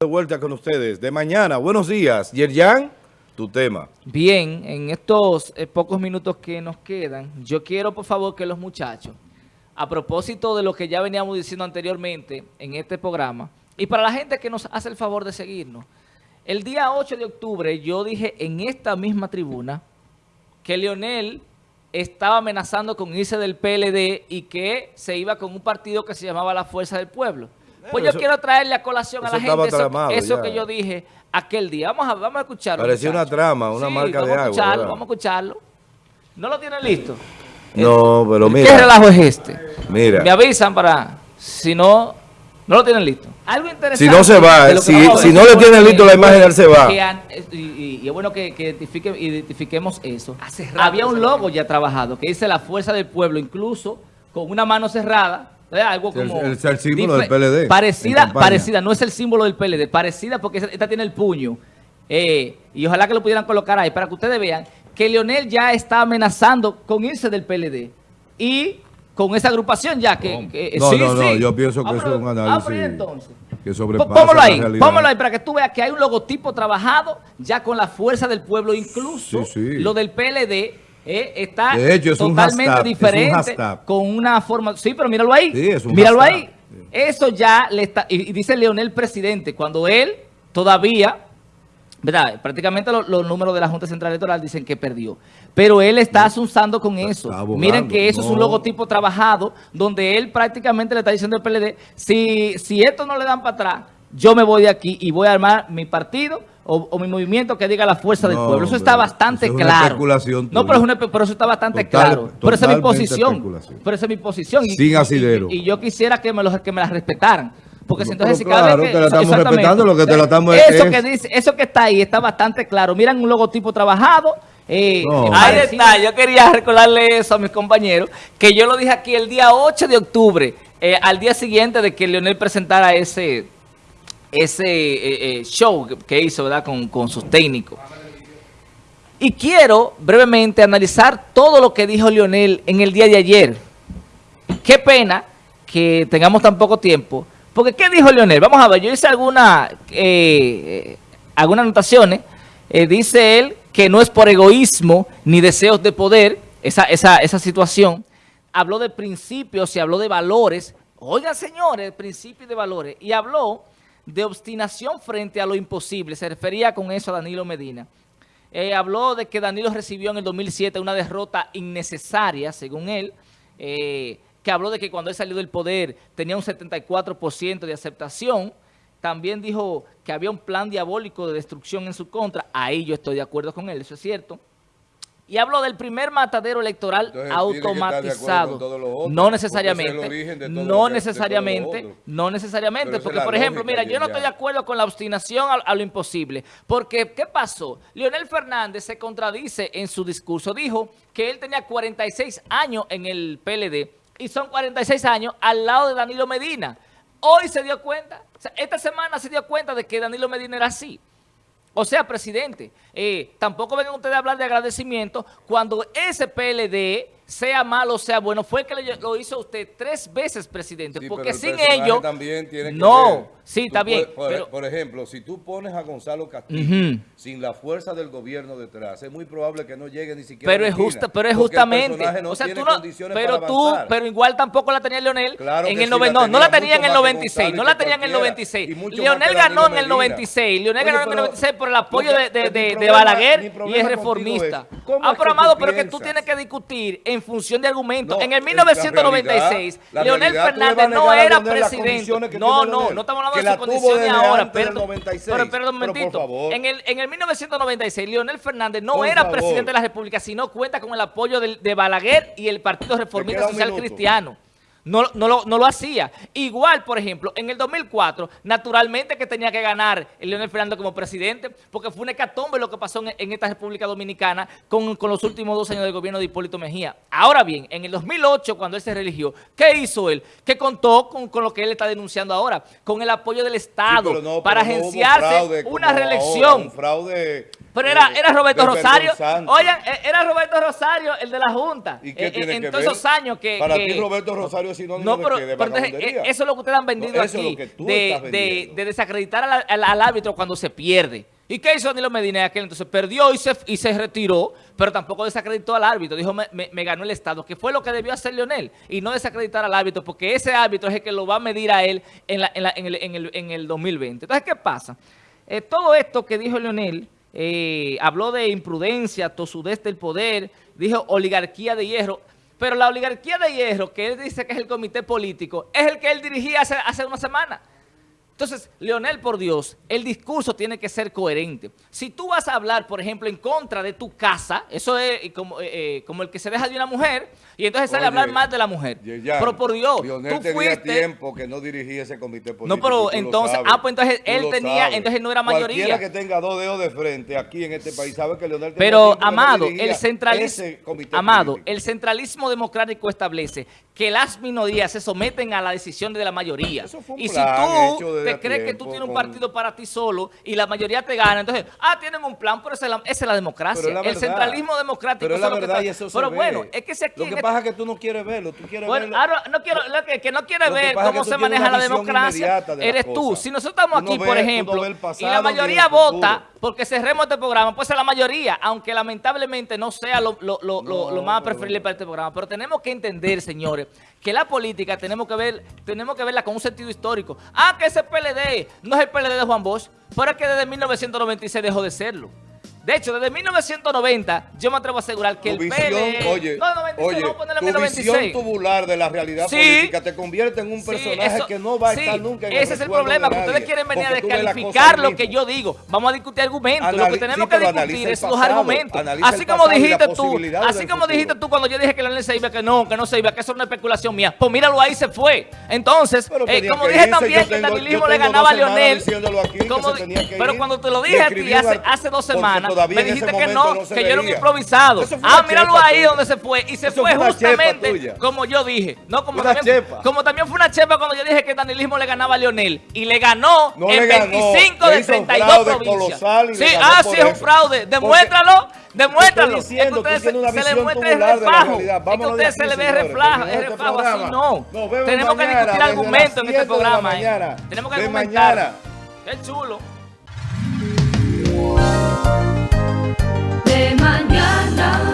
De vuelta con ustedes de mañana. Buenos días. Yerjan, tu tema. Bien, en estos eh, pocos minutos que nos quedan, yo quiero por favor que los muchachos, a propósito de lo que ya veníamos diciendo anteriormente en este programa, y para la gente que nos hace el favor de seguirnos, el día 8 de octubre yo dije en esta misma tribuna que Leonel estaba amenazando con irse del PLD y que se iba con un partido que se llamaba La Fuerza del Pueblo. Pues yo quiero traerle a colación a la gente eso, que yo dije aquel día. Vamos a, vamos a escucharlo. Parecía una trama, una marca de agua. vamos a escucharlo. ¿No lo tienen listo? No, pero mira. ¿Qué relajo es este? Mira. Me avisan para, si no, no lo tienen listo. Algo interesante. Si no se va, si, si no le tienen listo la imagen, él se va. y, es bueno que, identifiquemos eso. Había un logo ya trabajado que dice la fuerza del pueblo, incluso con una mano cerrada. Algo como... Es el, símbolo del PLD. Parecida, parecida, no es el símbolo del PLD, parecida porque esta tiene el puño. Eh, y ojalá que lo pudieran colocar ahí para que ustedes vean que Leonel ya está amenazando con irse del PLD. Y con esa agrupación ya que... no, no, no, yo pienso que ah, eso es un análisis ah, entonces. que sobrepasa póngalo ahí, póngalo ahí para que tú veas que hay un logotipo trabajado ya con la fuerza del pueblo, incluso lo del PLD eh, está totalmente diferente con una forma... Sí, pero míralo ahí, sí, es un míralo ahí. Eso ya le está... Y dice Leonel presidente, cuando él todavía ¿verdad? Prácticamente los, números de la Junta Central Electoral dicen que perdió. Pero él está asunzando con eso. Miren que eso es un logotipo trabajado donde él prácticamente le está diciendo al PLD, si, si esto no le dan para atrás, yo me voy de aquí y voy a armar mi partido o, mi movimiento que diga la fuerza del pueblo. Eso está bastante claro. no, pero, eso está bastante claro. Pero esa es mi posición. Pero esa es mi posición. Sin asidero. Y, yo quisiera que me, los, que me la respetaran. Porque si entonces si cada vez que, te la estamos respetando, lo que te la estamos eso que dice, eso que está ahí está bastante claro. Miran un logotipo trabajado. Eh, ahí está, yo quería recordarle eso a mis compañeros, que yo lo dije aquí el día 8 de octubre, eh, al día siguiente de que Leonel presentara ese, ese eh, show que hizo ¿verdad? Con, con sus técnicos. Y quiero brevemente analizar todo lo que dijo Leonel en el día de ayer. Qué pena que tengamos tan poco tiempo, porque, ¿qué dijo Leonel? Vamos a ver, yo hice alguna, eh, algunas anotaciones. Eh, dice él que no es por egoísmo ni deseos de poder esa, esa, esa situación. Habló de principios y habló de valores. Oigan, señores, principios de valores. Y habló de obstinación frente a lo imposible. Se refería con eso a Danilo Medina. Eh, habló de que Danilo recibió en el 2007 una derrota innecesaria, según él. Eh, que habló de que cuando él salió del poder tenía un 74% de aceptación. También dijo que había un plan diabólico de destrucción en su contra. Ahí yo estoy de acuerdo con él, eso es cierto. Y hablo del primer matadero electoral automatizado. no necesariamente, no necesariamente, no necesariamente, porque por ejemplo, mira, yo no estoy de acuerdo con la obstinación a, lo imposible, porque ¿qué pasó? Leonel Fernández se contradice en su discurso, dijo que él tenía 46 años en el PLD, y son 46 años al lado de Danilo Medina. Hoy se dio cuenta, esta semana se dio cuenta de que Danilo Medina era así. O sea, presidente, eh, tampoco vengan ustedes a hablar de agradecimiento cuando ese PLD sea malo sea bueno, fue que lo hizo usted tres veces, presidente, porque sin ello... también tiene que No, sí, está bien. Por, ejemplo, si tú pones a Gonzalo Castillo sin la fuerza del gobierno detrás, es muy probable que no llegue ni siquiera Pero es justa, pero es justamente... o sea, tú no, pero tú, pero igual tampoco la tenía Leonel en el 90, no, no la tenía en el 96, no la tenía en el 96. Leonel ganó en el 96, Leonel ganó en el 96 por el apoyo de, de, Balaguer y es reformista. Ah, pero Amado, pero que tú tienes que discutir en función de argumentos. en el 1996, Leonel Fernández no era presidente. No, no, no estamos hablando de sus condiciones ahora. Pero, pero, un momentito. En el, en el 1996, Leonel Fernández no era presidente de la República, sino cuenta con el apoyo de, de Balaguer y el Partido Reformista Social Cristiano. No, no, lo, no, lo, hacía. Igual, por ejemplo, en el 2004, naturalmente que tenía que ganar el Leonel Fernández como presidente, porque fue un hecatombe lo que pasó en, esta República Dominicana con, los últimos dos años del gobierno de Hipólito Mejía. Ahora bien, en el 2008, cuando él se religió, ¿qué hizo él? Que contó con, lo que él está denunciando ahora, con el apoyo del Estado para agenciarse una reelección. fraude Pero era, era Roberto Rosario. Oigan, e, era Roberto Rosario el de la Junta. ¿Y qué e, tiene en que todos ver? esos años que... Para que, ti Roberto Rosario es sinónimo no, pero, de, pero entonces. Eso es lo que ustedes han vendido No, aquí. de, de, desacreditar al, al- al árbitro cuando se pierde. ¿Y qué hizo Danilo Medina aquel entonces? Perdió y se, y se retiró, pero tampoco desacreditó al árbitro. Dijo, me, me- me ganó el Estado, que fue lo que debió hacer Leonel. Y no desacreditar al árbitro, porque ese árbitro es el que lo va a medir a él en, la- en la- en el, en el- el 2020. Entonces, ¿qué pasa? Eh, todo esto que dijo Leonel, eh, habló de imprudencia, tosudez del poder, dijo oligarquía de hierro. Pero la oligarquía de hierro, que él dice que es el comité político, es el que él dirigía hace, hace una semana. Entonces, Leonel, por Dios, el discurso tiene que ser coherente. Si tú vas a hablar, por ejemplo, en contra de tu casa, eso es como, eh, eh, como el que se deja de una mujer, y entonces sale a hablar mal de la mujer. Yeyan, pero por Dios, Lionel tú tenía fuiste... tiempo que no dirigía ese comité político. No, pero entonces- sabes. ah, pues entonces él tenía- sabes. entonces no era mayoría. Cualquiera que tenga dos dedos de frente aquí en este país sabe que Leonel tenía Pero, tiempo que no Amado, el centralismo, Amado, político. el centralismo democrático establece que las minorías se someten a la decisión de la mayoría. Y si tú te crees que tú tienes un partido para ti solo y la mayoría te gana, entonces, ah, tienen un plan, pero esa es la, esa es la democracia. Pero es la el centralismo democrático Pero es la lo que verdad está- y eso Pero ve. bueno, es que si aquí Lo que pasa es que tú no quieres verlo, tú quieres bueno, verlo. ahora no quiero, lo que, que no quiere Lo que ver cómo que se maneja la democracia, de eres tú. cosas. Si nosotros estamos Tú no aquí, ves- por no ejemplo, y la mayoría vota porque cerremos este programa, pues es la mayoría, aunque lamentablemente no sea lo, lo- lo- lo- lo más No. preferible para este programa. Pero tenemos que entender, señores, que la política tenemos que ver, tenemos que verla con un sentido histórico. Ah, que ese PLD no es el PLD de Juan Bosch, pero es que desde 1996 dejó de serlo. De hecho, desde 1990, yo me atrevo a asegurar que Tu el visión, PLD... oye, no, 96, oye, tu 1996. visión tubular de la realidad Sí. política te convierte en un Sí, personaje eso- que no va a sí, estar nunca en Ese es el problema, que ustedes quieren venir a la descalificar lo que yo digo. Vamos a discutir argumentos. lo Anali- que tenemos que discutir es los pasado, argumentos. analiza Así como dijiste tú, así como dijiste tú cuando yo dije que Leonel se iba, que no, que no se iba, que eso es una especulación mía. Pues míralo ahí, se fue. Entonces, eh, como dije irse, también que el le ganaba a Leonel. pero cuando te lo dije a ti hace, dos semanas, todavía me en ese dijiste que no, que yo era un improvisado. Ah, míralo ahí tuya. donde se fue. Y se fue justamente como yo dije. No, como Una también, chepa. como también fue una chepa cuando yo dije que el danilismo le ganaba a Leonel. Y le ganó No en le ganó, 25 le de hizo un 32 fraude provincias. Sí, ah, sí, es un fraude. Demuéstralo, demuéstralo. Diciendo, es que ustedes se, se le muestra el refajo. Es que a ustedes se le ve que es este refajo así, no. Tenemos que discutir argumentos en este 7 de la programa. eh. Tenemos que argumentar. Qué chulo de mañana.